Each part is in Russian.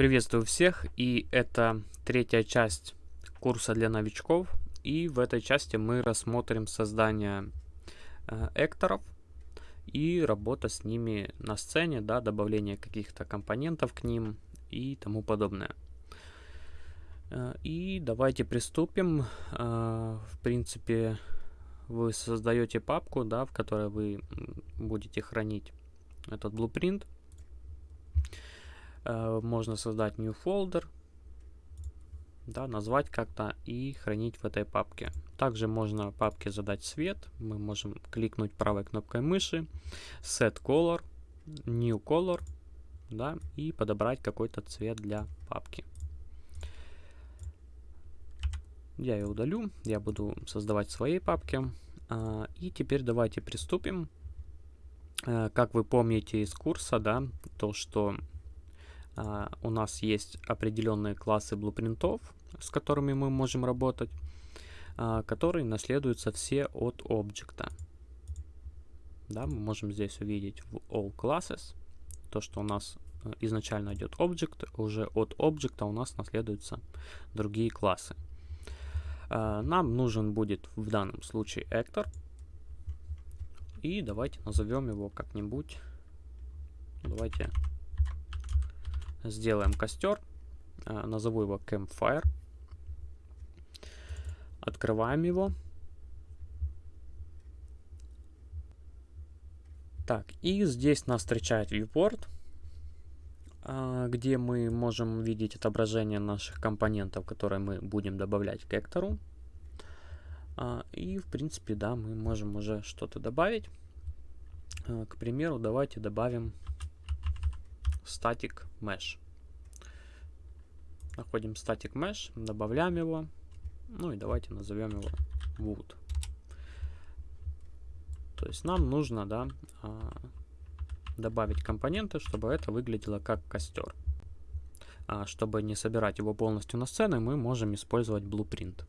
Приветствую всех, и это третья часть курса для новичков. И в этой части мы рассмотрим создание э, экторов и работа с ними на сцене, да, добавление каких-то компонентов к ним и тому подобное. Э, и давайте приступим. Э, в принципе, вы создаете папку, да, в которой вы будете хранить этот blueprint. Э, можно создать new folder, да, назвать как-то и хранить в этой папке. Также можно папке задать цвет. Мы можем кликнуть правой кнопкой мыши, set color, new color, да, и подобрать какой-то цвет для папки. Я ее удалю, я буду создавать в своей папке. А, и теперь давайте приступим. Э, как вы помните из курса, да, то, что у нас есть определенные классы блупринтов, с которыми мы можем работать, а, которые наследуются все от объекта. Да, мы можем здесь увидеть в All Classes то, что у нас э, изначально идет объект, уже от объекта у нас наследуются другие классы. А, нам нужен будет в данном случае actor. И давайте назовем его как-нибудь. Давайте Сделаем костер. А, назову его Campfire. Открываем его. Так, и здесь нас встречает viewport, а, где мы можем видеть отображение наших компонентов, которые мы будем добавлять к эктору. А, и, в принципе, да, мы можем уже что-то добавить. К примеру, давайте добавим static mesh. Находим static mesh, добавляем его. Ну и давайте назовем его wood. То есть нам нужно да, а, добавить компоненты, чтобы это выглядело как костер. А чтобы не собирать его полностью на сцены, мы можем использовать blueprint.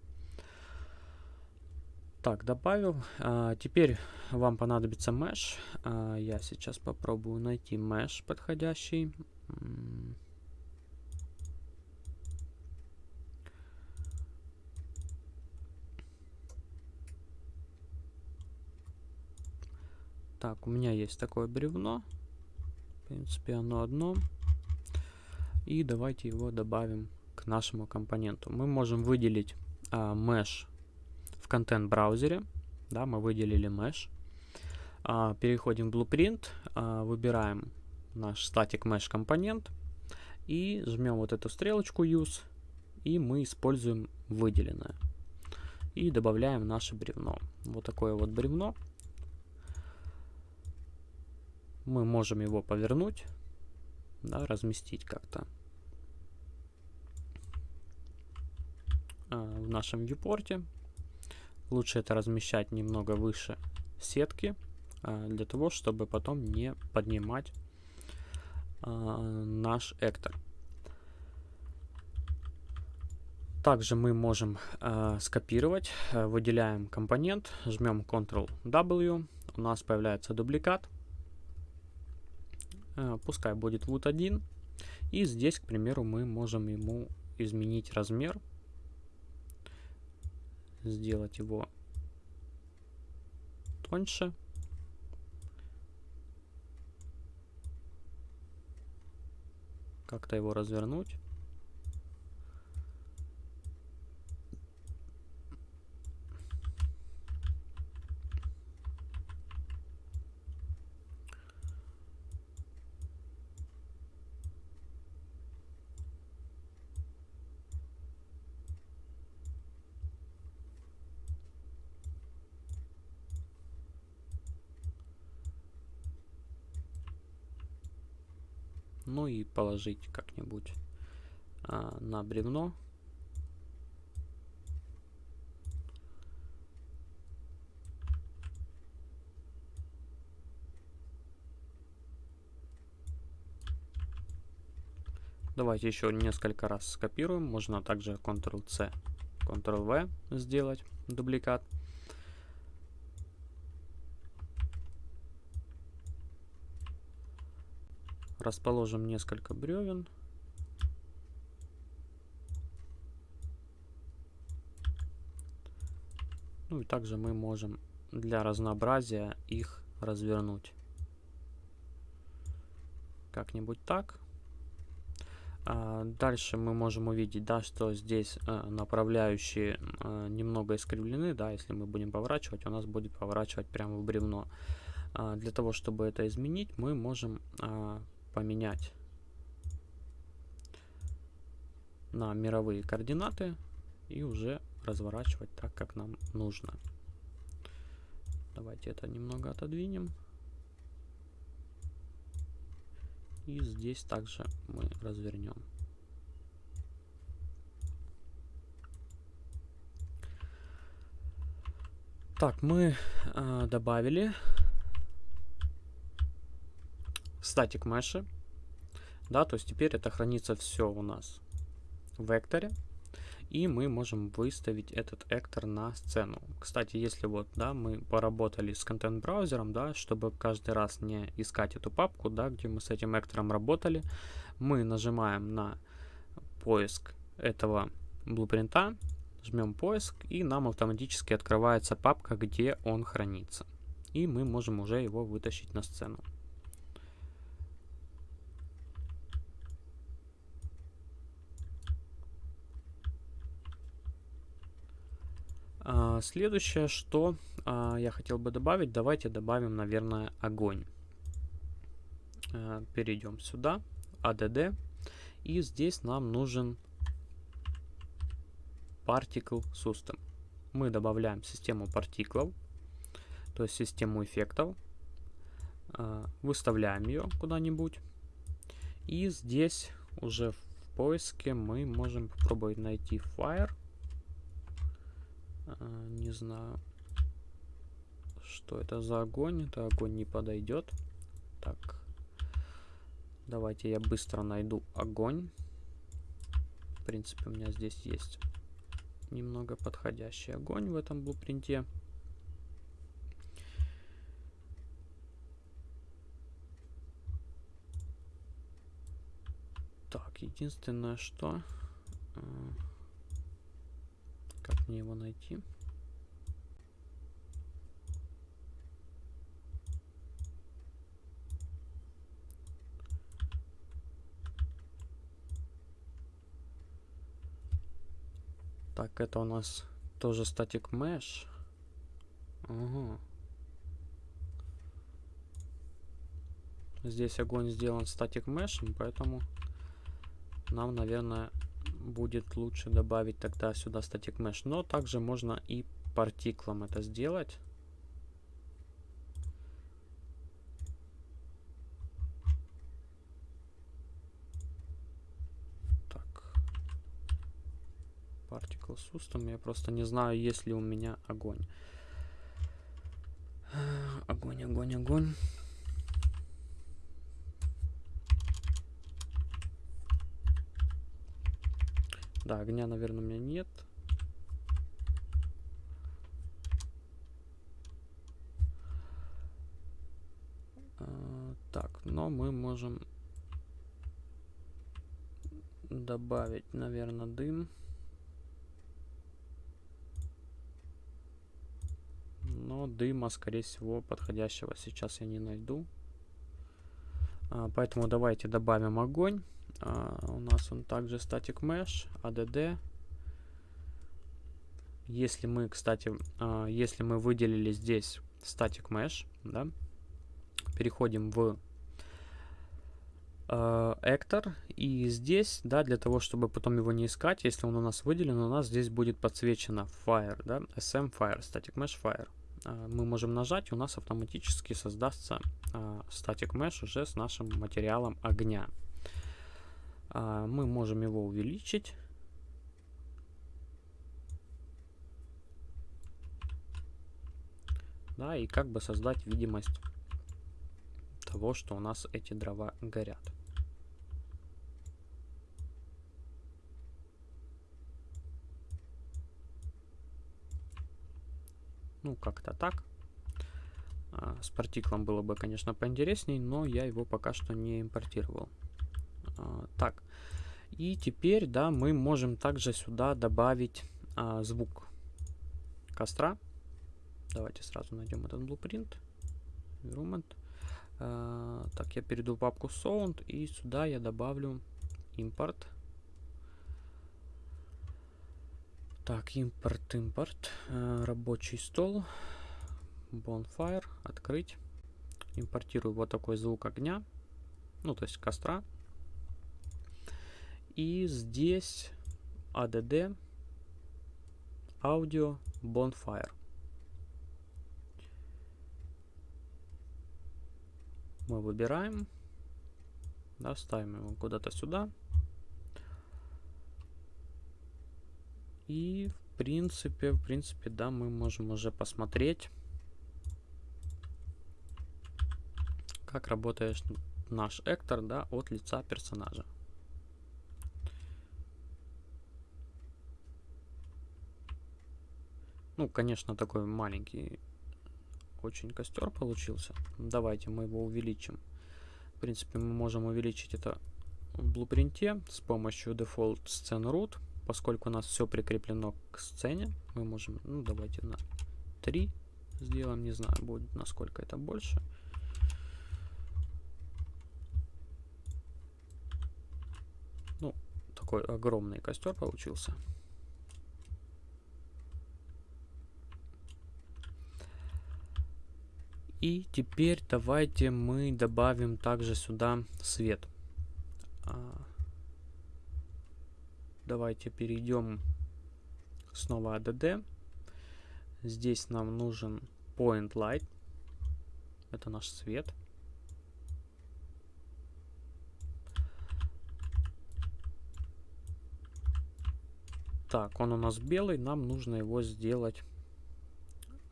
Так, добавил. А, теперь вам понадобится mesh. А, я сейчас попробую найти mesh подходящий. Так, у меня есть такое бревно. В принципе, оно одно. И давайте его добавим к нашему компоненту. Мы можем выделить а, mesh контент-браузере. Да, мы выделили mesh. А, переходим в Blueprint, а, выбираем наш static mesh компонент и жмем вот эту стрелочку Use, и мы используем выделенное. И добавляем наше бревно. Вот такое вот бревно. Мы можем его повернуть, да, разместить как-то а, в нашем viewport. Лучше это размещать немного выше сетки, а, для того, чтобы потом не поднимать а, наш эктор. Также мы можем э, скопировать, выделяем компонент, жмем Ctrl-W, у нас появляется дубликат, э, пускай будет вот 1, и здесь, к примеру, мы можем ему изменить размер сделать его тоньше. Как-то его развернуть. Ну и положить как-нибудь а, на бревно. Давайте еще несколько раз скопируем. Можно также Ctrl-C, Ctrl-V сделать дубликат. расположим несколько бревен. Ну и также мы можем для разнообразия их развернуть. Как-нибудь так. А дальше мы можем увидеть, да, что здесь э, направляющие э, немного искривлены, да, если мы будем поворачивать, у нас будет поворачивать прямо в бревно. А, для того, чтобы это изменить, мы можем а, поменять на мировые координаты и уже разворачивать так, как нам нужно. Давайте это немного отодвинем. И здесь также мы развернем. Так, мы э, добавили статик меши. Да, то есть теперь это хранится все у нас в векторе. И мы можем выставить этот эктор на сцену. Кстати, если вот, да, мы поработали с контент-браузером, да, чтобы каждый раз не искать эту папку, да, где мы с этим эктором работали, мы нажимаем на поиск этого блупринта, жмем поиск, и нам автоматически открывается папка, где он хранится. И мы можем уже его вытащить на сцену. Следующее, что а, я хотел бы добавить, давайте добавим, наверное, огонь. А, перейдем сюда, ADD, и здесь нам нужен Particle System. Мы добавляем систему партиклов, то есть систему эффектов, а, выставляем ее куда-нибудь, и здесь уже в поиске мы можем попробовать найти Fire, а, не знаю, что это за огонь. Это огонь не подойдет. Так. Давайте я быстро найду огонь. В принципе, у меня здесь есть немного подходящий огонь в этом блупринте. Так, единственное, что... Мне его найти? Так, это у нас тоже статик mesh. Ага. Здесь огонь сделан статик мешем, поэтому нам, наверное, будет лучше добавить тогда сюда static mesh. Но также можно и партиклом это сделать. Так. Particle System. Я просто не знаю, есть ли у меня огонь. Огонь, огонь, огонь. Да, огня, наверное, у меня нет. А, так, но мы можем добавить, наверное, дым. Но дыма, скорее всего, подходящего сейчас я не найду. А, поэтому давайте добавим огонь. А, у нас он также static mesh, add. Если мы, кстати, а, если мы выделили здесь static mesh, да, переходим в Эктор. И здесь, да, для того, чтобы потом его не искать, если он у нас выделен, у нас здесь будет подсвечено Fire, да, SM Fire, Static Mesh Fire. Uh, мы можем нажать, и у нас автоматически создастся Static Mesh уже с нашим материалом огня. А, мы можем его увеличить. Да, и как бы создать видимость того, что у нас эти дрова горят. Ну, как-то так. А, с партиклом было бы, конечно, поинтересней, но я его пока что не импортировал. А, так, и теперь, да, мы можем также сюда добавить а, звук костра. Давайте сразу найдем этот blueprint. Environment. Uh, так, я перейду в папку Sound и сюда я добавлю импорт. Так, импорт, импорт. Uh, рабочий стол. Bonfire. Открыть. Импортирую вот такой звук огня. Ну, то есть костра. И здесь ADD Audio Bonfire. мы выбираем, да, ставим его куда-то сюда. И в принципе, в принципе, да, мы можем уже посмотреть, как работает наш эктор, да, от лица персонажа. Ну, конечно, такой маленький очень костер получился. Давайте мы его увеличим. В принципе, мы можем увеличить это в блупринте с помощью default scene root. Поскольку у нас все прикреплено к сцене, мы можем, ну давайте на 3 сделаем, не знаю, будет насколько это больше. Ну, такой огромный костер получился. И теперь давайте мы добавим также сюда свет. А, давайте перейдем снова ADD. Здесь нам нужен Point Light. Это наш свет. Так, он у нас белый, нам нужно его сделать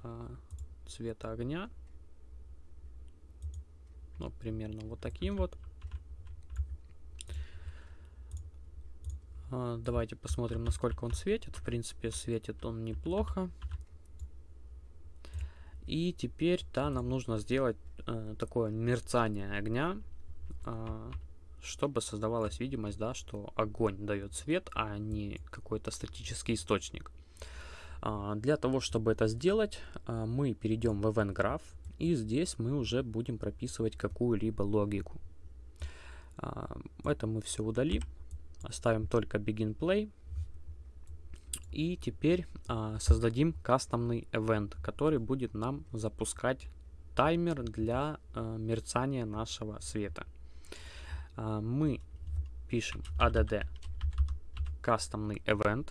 а, цвета огня. Ну, примерно вот таким вот. А, давайте посмотрим, насколько он светит. В принципе, светит он неплохо. И теперь, да, нам нужно сделать э, такое мерцание огня, э, чтобы создавалась видимость, да, что огонь дает свет, а не какой-то статический источник. Э, для того, чтобы это сделать, э, мы перейдем в Event Graph и здесь мы уже будем прописывать какую-либо логику. А, это мы все удалим. Оставим только begin play. И теперь а, создадим кастомный event, который будет нам запускать таймер для а, мерцания нашего света. Мы пишем add кастомный event.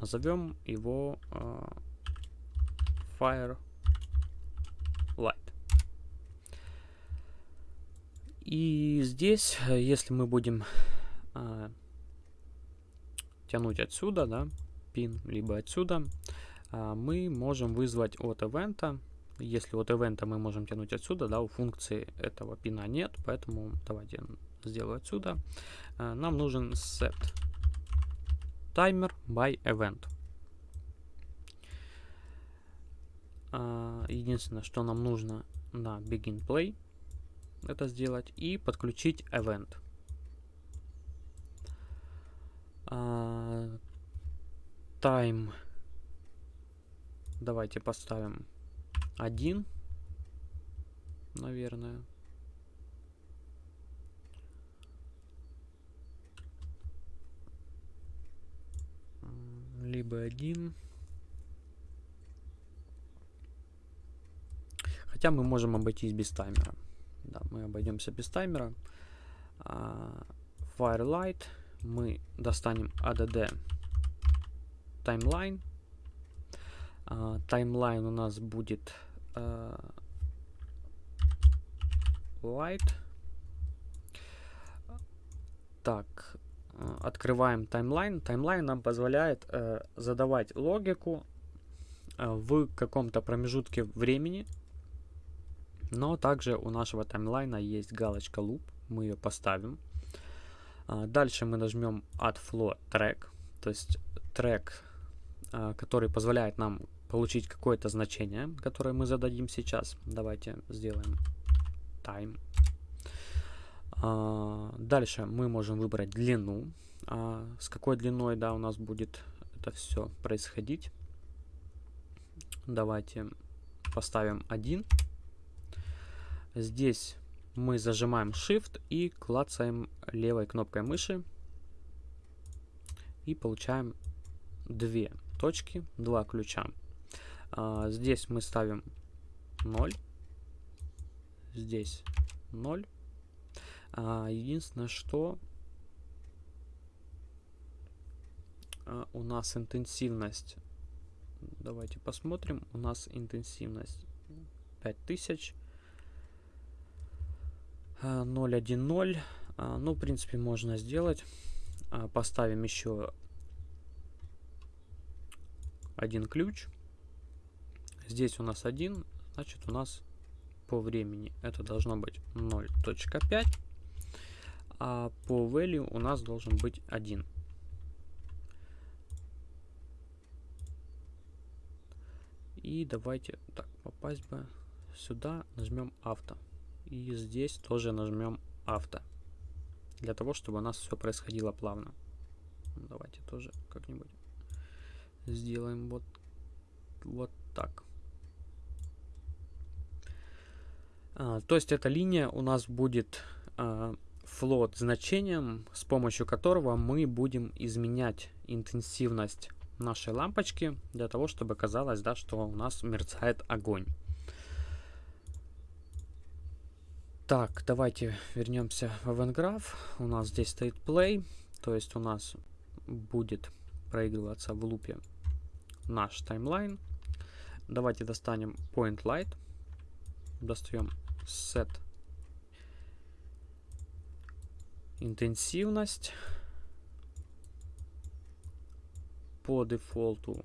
Назовем его fire light. И здесь, э, если мы будем а, тянуть отсюда, да, пин, либо отсюда, а, мы можем вызвать от ивента. Если от ивента мы можем тянуть отсюда, да, у функции этого пина нет, поэтому давайте сделаю отсюда. А, нам нужен set timer by event. Единственное, что нам нужно на Begin Play это сделать и подключить Event. А, time давайте поставим 1, наверное. Либо один. Хотя мы можем обойтись без таймера. Да, мы обойдемся без таймера. Uh, Firelight. Мы достанем add timeline. Timeline у нас будет uh, light. Так, открываем таймлайн. Таймлайн нам позволяет э, задавать логику э, в каком-то промежутке времени, но также у нашего таймлайна есть галочка loop, мы ее поставим. А, дальше мы нажмем add flow track, то есть трек, а, который позволяет нам получить какое-то значение, которое мы зададим сейчас. Давайте сделаем time. А, дальше мы можем выбрать длину, с какой длиной да, у нас будет это все происходить. Давайте поставим 1. Здесь мы зажимаем Shift и клацаем левой кнопкой мыши. И получаем две точки, два ключа. А, здесь мы ставим 0. Здесь 0. А, единственное, что а, у нас интенсивность. Давайте посмотрим. У нас интенсивность 5000. 0.1.0. А, ну, в принципе, можно сделать. А, поставим еще один ключ. Здесь у нас один, значит у нас по времени это должно быть 0.5, а по value у нас должен быть 1. И давайте так попасть бы сюда, нажмем авто. И здесь тоже нажмем авто. Для того, чтобы у нас все происходило плавно. Давайте тоже как-нибудь сделаем вот, вот так. А, то есть эта линия у нас будет а, флот значением, с помощью которого мы будем изменять интенсивность нашей лампочки для того, чтобы казалось, да, что у нас мерцает огонь. Так, давайте вернемся в EventGraph. У нас здесь стоит play, то есть у нас будет проигрываться в лупе наш таймлайн. Давайте достанем Point Light, достаем set интенсивность по дефолту.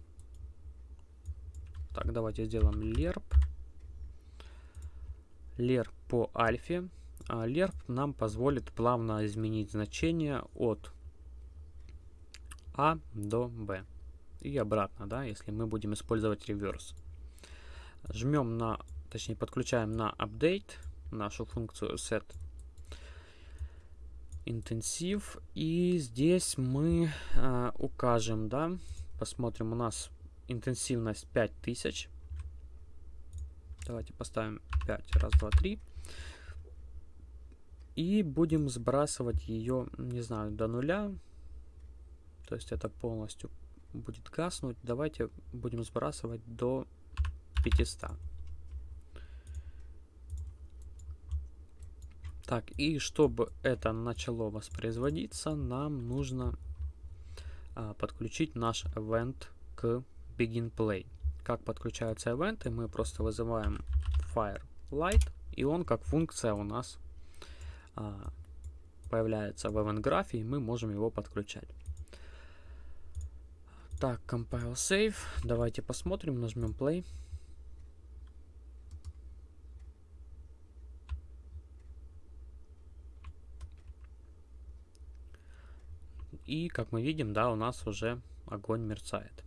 Так, давайте сделаем lerp. Lerp по альфе. А lerp нам позволит плавно изменить значение от А до Б. И обратно, да, если мы будем использовать реверс. Жмем на точнее подключаем на update нашу функцию set интенсив и здесь мы э, укажем да посмотрим у нас интенсивность 5000 давайте поставим 5 раз два три. И будем сбрасывать ее не знаю до нуля. То есть это полностью будет гаснуть. Давайте будем сбрасывать до 500 Так, и чтобы это начало воспроизводиться, нам нужно а, подключить наш event к BeginPlay. Как подключаются ивенты? Мы просто вызываем FireLight, и он как функция у нас а, появляется в event графе, и мы можем его подключать. Так, compile save. Давайте посмотрим, нажмем play. И, как мы видим, да, у нас уже огонь мерцает.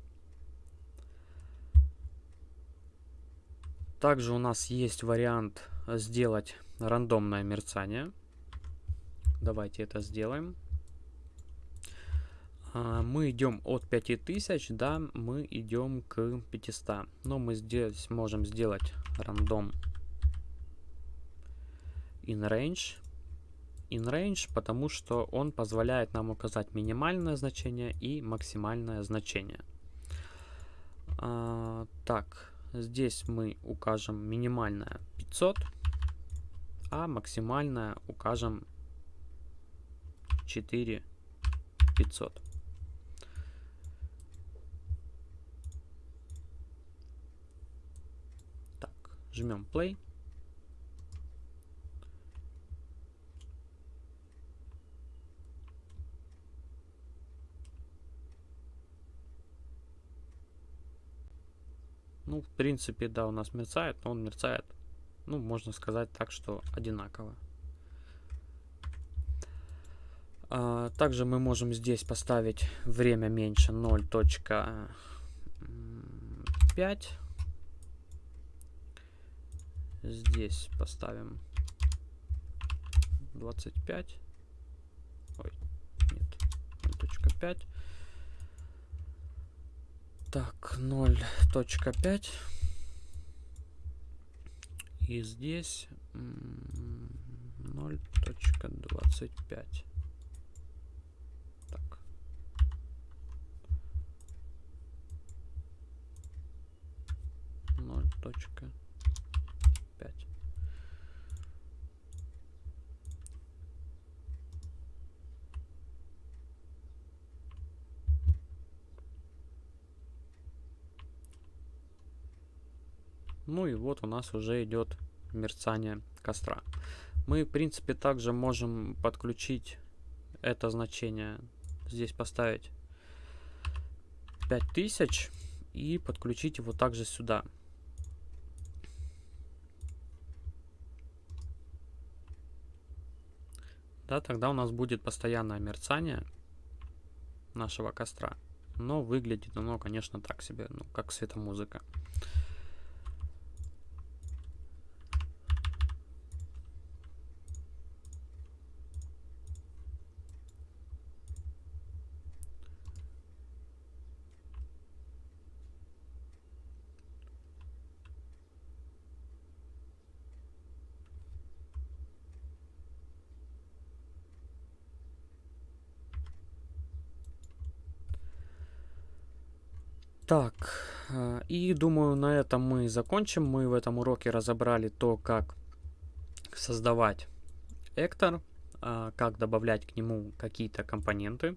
Также у нас есть вариант сделать рандомное мерцание. Давайте это сделаем. А, мы идем от 5000, да, мы идем к 500. Но мы здесь можем сделать рандом in range in range, потому что он позволяет нам указать минимальное значение и максимальное значение. А, так, здесь мы укажем минимальное 500, а максимальное укажем 4500. Так, жмем play. Ну, в принципе, да, у нас мерцает, но он мерцает, ну, можно сказать так, что одинаково. А, также мы можем здесь поставить время меньше 0.5. Здесь поставим 25. Ой, нет, 0.5. Так, 0.5. И здесь 0.25. Так. Ноль точка Ну и вот у нас уже идет мерцание костра. Мы, в принципе, также можем подключить это значение. Здесь поставить 5000 и подключить его также сюда. Да, тогда у нас будет постоянное мерцание нашего костра. Но выглядит оно, конечно, так себе, ну, как светомузыка. Так, э, и думаю, на этом мы закончим. Мы в этом уроке разобрали то, как создавать Эктор, э, как добавлять к нему какие-то компоненты.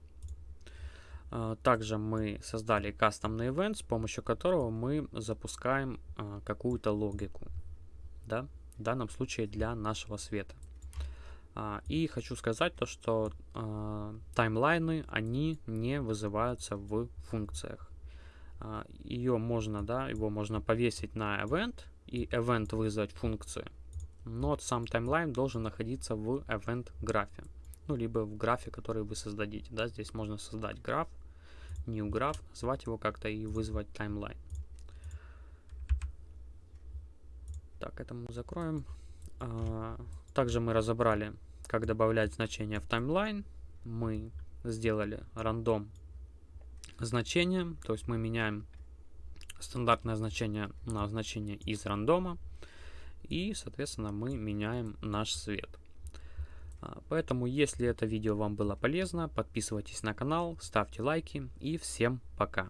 Э, также мы создали кастомный event, с помощью которого мы запускаем какую-то логику. Да? В данном случае для нашего света. И хочу сказать то, что таймлайны, они не вызываются в функциях. А, ее можно, да, его можно повесить на event и event вызвать функцию. Но сам таймлайн должен находиться в event графе. Ну, либо в графе, который вы создадите. Да, здесь можно создать граф, new graph, назвать его как-то и вызвать таймлайн. Так, это мы закроем. А, также мы разобрали, как добавлять значения в таймлайн. Мы сделали рандом значение, то есть мы меняем стандартное значение на значение из рандома, и, соответственно, мы меняем наш свет. А, поэтому, если это видео вам было полезно, подписывайтесь на канал, ставьте лайки и всем пока!